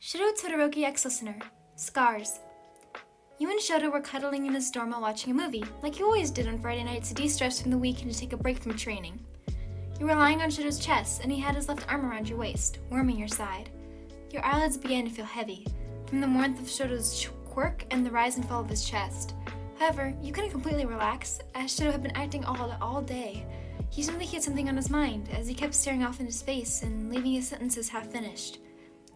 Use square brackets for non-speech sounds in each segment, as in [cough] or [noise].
Shoto Todoroki ex-listener, Scars. You and Shoto were cuddling in his dorm while watching a movie, like you always did on Friday nights to de-stress from the week and to take a break from training. You were lying on Shoto's chest, and he had his left arm around your waist, warming your side. Your eyelids began to feel heavy, from the warmth of Shoto's quirk and the rise and fall of his chest. However, you couldn't completely relax, as Shoto had been acting odd all day. He seemed like he had something on his mind, as he kept staring off into space and leaving his sentences half finished.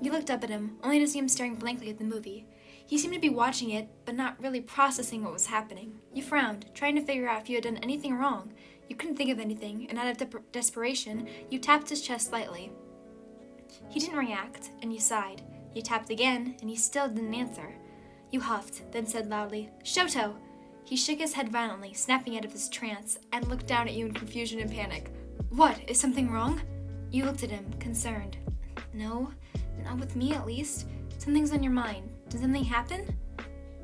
You looked up at him, only to see him staring blankly at the movie. He seemed to be watching it, but not really processing what was happening. You frowned, trying to figure out if you had done anything wrong. You couldn't think of anything, and out of de desperation, you tapped his chest lightly. He didn't react, and you sighed. You tapped again, and he still didn't answer. You huffed, then said loudly, Shoto! He shook his head violently, snapping out of his trance, and looked down at you in confusion and panic. What? Is something wrong? You looked at him, concerned. No, not with me at least. Something's on your mind. Did something happen?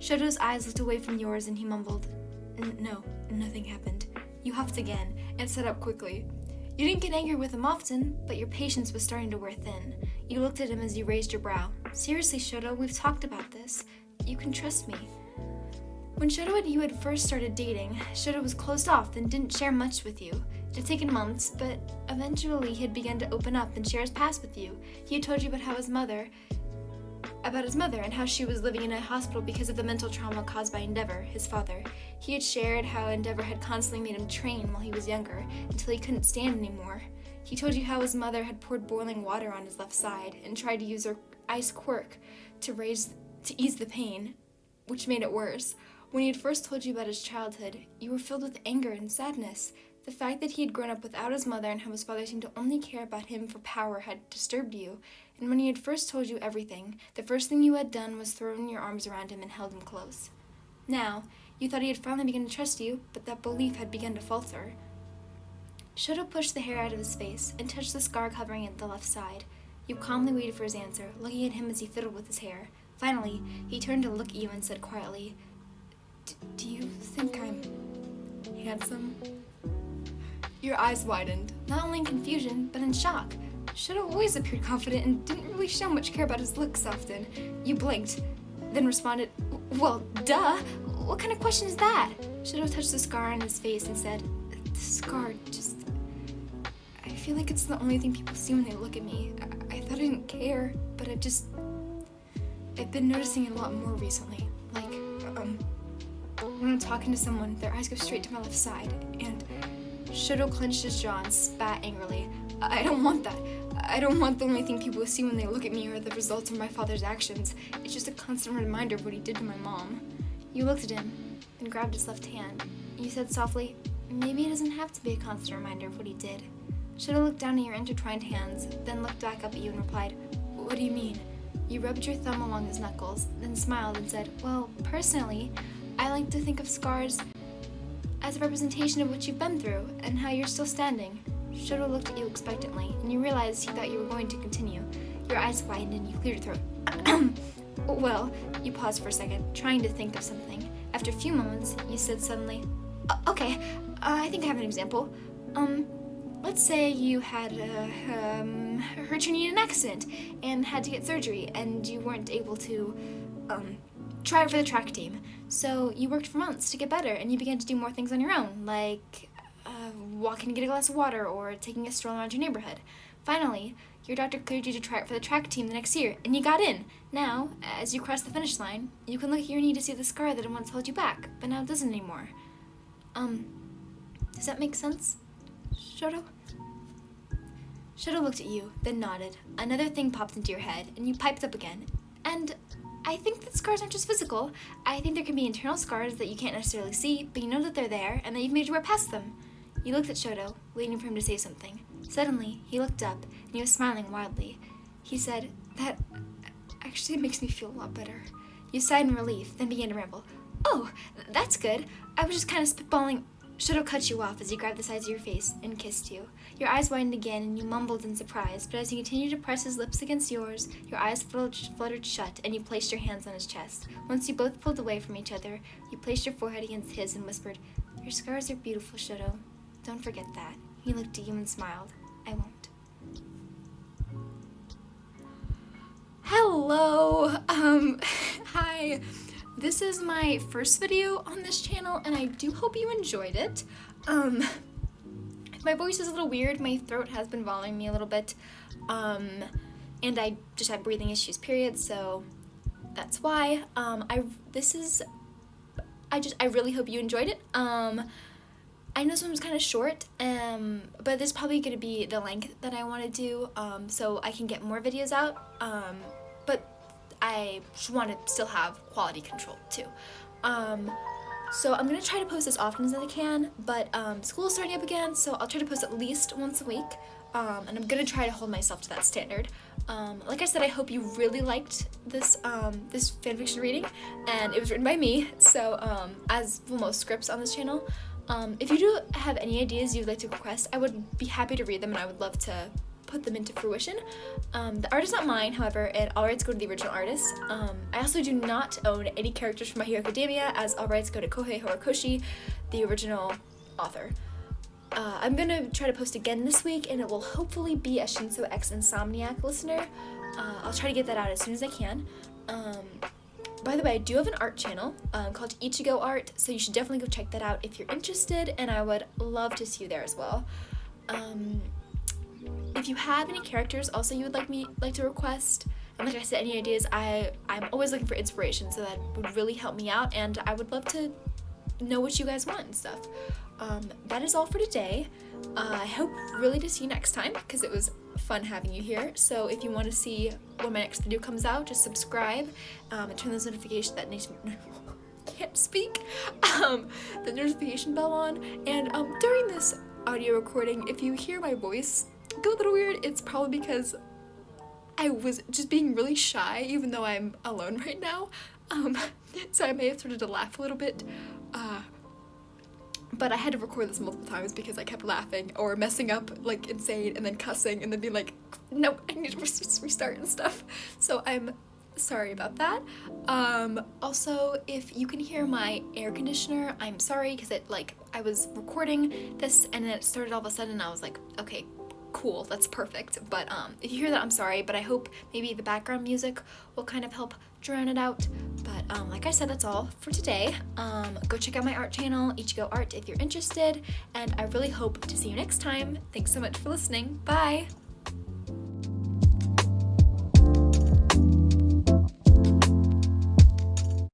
Shoto's eyes looked away from yours and he mumbled, No, nothing happened. You huffed again and sat up quickly. You didn't get angry with him often, but your patience was starting to wear thin. You looked at him as you raised your brow. Seriously, Shoto, we've talked about this. You can trust me. When Shoto and you had first started dating, Shoto was closed off and didn't share much with you. It had taken months, but eventually he had begun to open up and share his past with you. He had told you about how his mother, about his mother and how she was living in a hospital because of the mental trauma caused by Endeavor, his father. He had shared how Endeavor had constantly made him train while he was younger, until he couldn't stand anymore. He told you how his mother had poured boiling water on his left side and tried to use her ice quirk to raise to ease the pain, which made it worse. When he had first told you about his childhood, you were filled with anger and sadness. The fact that he had grown up without his mother and how his father seemed to only care about him for power had disturbed you. And when he had first told you everything, the first thing you had done was thrown your arms around him and held him close. Now, you thought he had finally begun to trust you, but that belief had begun to falter. Shoto pushed the hair out of his face and touched the scar covering it the left side. You calmly waited for his answer, looking at him as he fiddled with his hair. Finally, he turned to look at you and said quietly, Do you think I'm handsome? Your eyes widened, not only in confusion, but in shock. Shoto always appeared confident and didn't really show much care about his looks often. You blinked, then responded, Well, duh! What kind of question is that? Shoto touched the scar on his face and said, The scar just... I feel like it's the only thing people see when they look at me. I, I thought I didn't care, but I've just... I've been noticing it a lot more recently. Like, um, when I'm talking to someone, their eyes go straight to my left side, and Shoto clenched his jaw and spat angrily. I don't want that. I don't want the only thing people see when they look at me are the results of my father's actions. It's just a constant reminder of what he did to my mom. You looked at him, and grabbed his left hand. You said softly, maybe it doesn't have to be a constant reminder of what he did. Shoto looked down at your intertwined hands, then looked back up at you and replied, What do you mean? You rubbed your thumb along his knuckles, then smiled and said, Well, personally, I like to think of scars as a representation of what you've been through and how you're still standing. Shoto looked at you expectantly, and you realized he thought you were going to continue. Your eyes widened and you cleared your throat. [clears throat] well, you paused for a second, trying to think of something. After a few moments, you said suddenly, Okay, uh, I think I have an example. Um, let's say you had uh, um, hurt your knee in an accident and had to get surgery, and you weren't able to um, try it for the track team. So you worked for months to get better, and you began to do more things on your own, like uh, walking to get a glass of water or taking a stroll around your neighborhood. Finally, your doctor cleared you to try it for the track team the next year, and you got in. Now, as you cross the finish line, you can look at your knee to see the scar that once held you back, but now it doesn't anymore. Um, does that make sense, Shoto? Shoto looked at you, then nodded. Another thing popped into your head, and you piped up again. And I think that scars aren't just physical. I think there can be internal scars that you can't necessarily see, but you know that they're there and that you've made your way past them. You looked at Shoto, waiting for him to say something. Suddenly, he looked up, and he was smiling wildly. He said, That actually makes me feel a lot better. You sighed in relief, then began to ramble. Oh, that's good. I was just kind of spitballing. Shoto cut you off as he grabbed the sides of your face and kissed you. Your eyes widened again and you mumbled in surprise, but as he continued to press his lips against yours, your eyes fluttered shut and you placed your hands on his chest. Once you both pulled away from each other, you placed your forehead against his and whispered, Your scars are beautiful, Shoto. Don't forget that. He looked at you and smiled. I won't. Hello! Hello, um, [laughs] hi. This is my first video on this channel and I do hope you enjoyed it. Um, my voice is a little weird, my throat has been bothering me a little bit, um, and I just had breathing issues, period, so that's why. Um, I, this is, I just, I really hope you enjoyed it. Um, I know this one's kind of short, um, but this is probably going to be the length that I want to do, um, so I can get more videos out, um, but I want to still have quality control too. Um, so I'm going to try to post as often as I can, but um, school is starting up again, so I'll try to post at least once a week, um, and I'm going to try to hold myself to that standard. Um, like I said, I hope you really liked this um, this fanfiction reading, and it was written by me, so um, as will most scripts on this channel. Um, if you do have any ideas you'd like to request, I would be happy to read them, and I would love to put them into fruition. Um, the art is not mine, however, and all rights go to the original artist. Um, I also do not own any characters from My Hero Academia, as all rights go to Kohei Horikoshi, the original author. Uh, I'm gonna try to post again this week, and it will hopefully be a Shinso X Insomniac listener. Uh, I'll try to get that out as soon as I can. Um, by the way, I do have an art channel um, called Ichigo Art, so you should definitely go check that out if you're interested, and I would love to see you there as well. Um, if you have any characters also you would like me like to request, and like I said, any ideas, I, I'm always looking for inspiration, so that would really help me out, and I would love to know what you guys want and stuff. Um, that is all for today. Uh, I hope really to see you next time, because it was fun having you here. So if you want to see when my next video comes out, just subscribe um, and turn those notifications that [laughs] can't speak um, the notification bell on. And um, during this audio recording, if you hear my voice go a little weird, it's probably because I was just being really shy, even though I'm alone [laughs] right now. Um, so I may have started to laugh a little bit. Uh, but I had to record this multiple times because I kept laughing or messing up like insane and then cussing and then being like, nope, I need to restart and stuff. So I'm sorry about that. Um, also, if you can hear my air conditioner, I'm sorry because it like I was recording this and then it started all of a sudden I was like, okay, cool, that's perfect. But um, if you hear that, I'm sorry, but I hope maybe the background music will kind of help drown it out. But um, like I said, that's all for today. Um, go check out my art channel, Ichigo Art, if you're interested, and I really hope to see you next time. Thanks so much for listening. Bye!